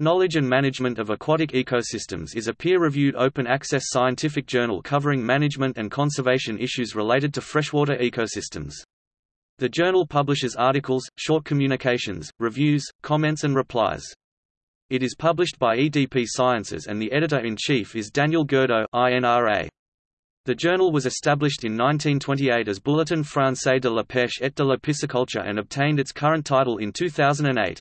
Knowledge and Management of Aquatic Ecosystems is a peer-reviewed open-access scientific journal covering management and conservation issues related to freshwater ecosystems. The journal publishes articles, short communications, reviews, comments and replies. It is published by EDP Sciences and the editor-in-chief is Daniel Gerdeaux INRA. The journal was established in 1928 as Bulletin français de la pêche et de la pisciculture and obtained its current title in 2008.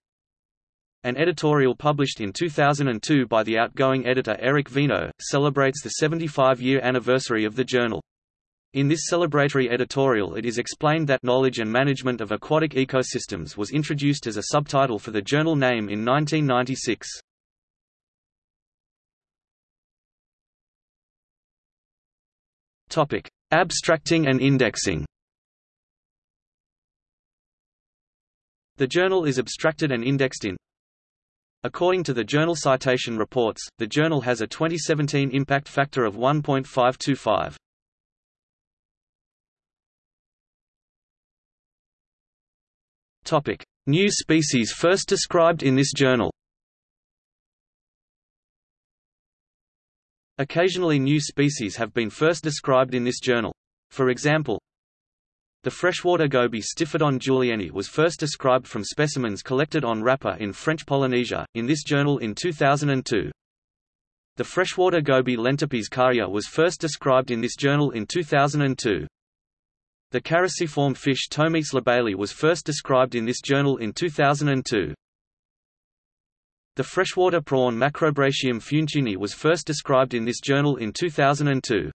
An editorial published in 2002 by the outgoing editor Eric Vino, celebrates the 75-year anniversary of the journal. In this celebratory editorial it is explained that knowledge and management of aquatic ecosystems was introduced as a subtitle for the journal name in 1996. Topic: Abstracting and indexing. The journal is abstracted and indexed in According to the Journal Citation Reports, the journal has a 2017 impact factor of 1.525. Topic: New species first described in this journal. Occasionally new species have been first described in this journal. For example, the freshwater goby Stiphodon julieni was first described from specimens collected on Rapa in French Polynesia, in this journal in 2002. The freshwater goby Lentipes kaaea was first described in this journal in 2002. The caruciform fish Tomys labailey was first described in this journal in 2002. The freshwater prawn Macrobrachium funtuni was first described in this journal in 2002.